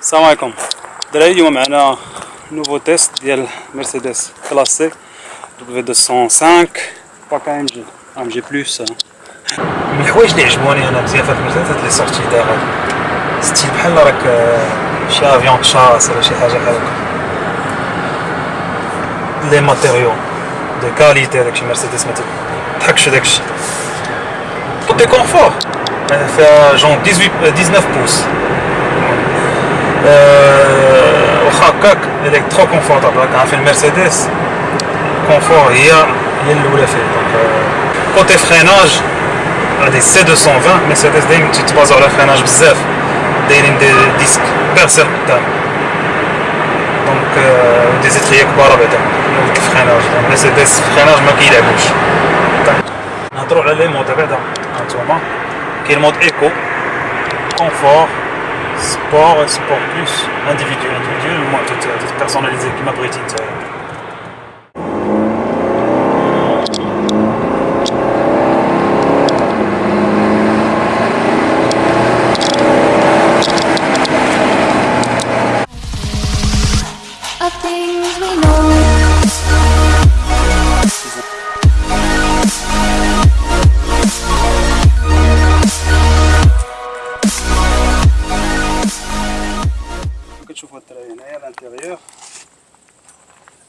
السلام عليكم دراري اليوم معنا nouveau test ديال مرسيدس classe C W 205 pack AMG AMG plus من الحوايج اللي عجبوني أنا بزاف في المرسيدس هاد les sorties d'air style بحال راك شي avion de chasse ولا شي حاجة بحال هكا les matériaux de qualité داكشي مرسيدس ما تضحكش داكشي confort فيها جون 18 19 pouces واخا هكاك هذاك trop confortable راك عارف المرسيدس confort هي هي الاولى فيه donc côté freinage هادي C 220 مرسيدس دايما تيتبازو على freinage بزاف دايرين des disques percés قدام donc des étriers كبار بعدا ال freinage مرسيدس freinage ما كيلعبوش على les modes بعدا هانتوما كاين mode éco confort sport, sport plus, individu, individuel ou moins, tout euh, personnalisé, كيما بغيتي.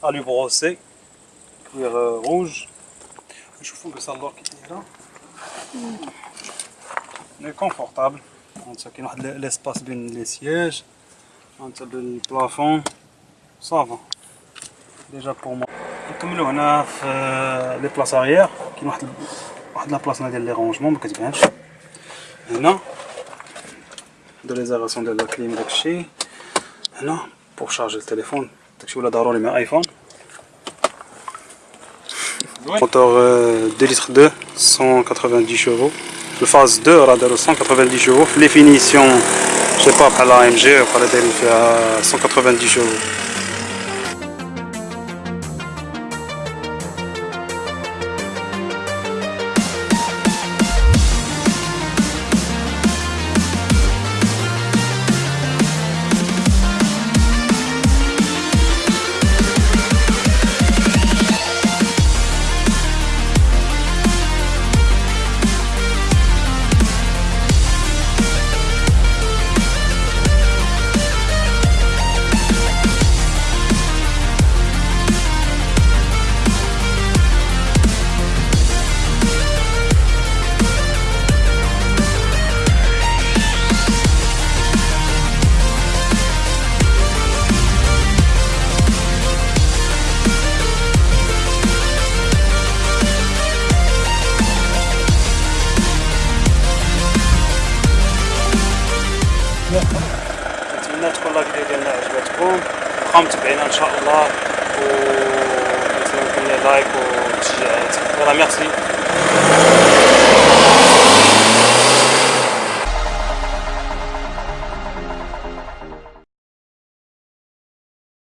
Alu brossé, cuir euh, rouge. Je trouve que ça l'or qui est là. Mais confortable. Il y a l'espace bien les sièges. Le plafond. Ça va. Déjà pour moi. نكملو هنا في لي بلاص اريير كاين واحد واحد لا بلاصه ديال لي رونجمون ما كتبانش هنا دو ليزيغاسيون ديال لا كليم داكشي هنا pour charger le téléphone داكشي ولا ضروري مع ايفون Moteur 2 euh, litres 2, 190 chevaux. Le phase 2 aura 190 chevaux. Les finitions, je sais pas, par la AMG, par la 190 chevaux. نتمنى تكون la vidéo ديالنا عجبتكم. بقاو متبعينا إن شاء الله. و like وتشجيعات voilà merci.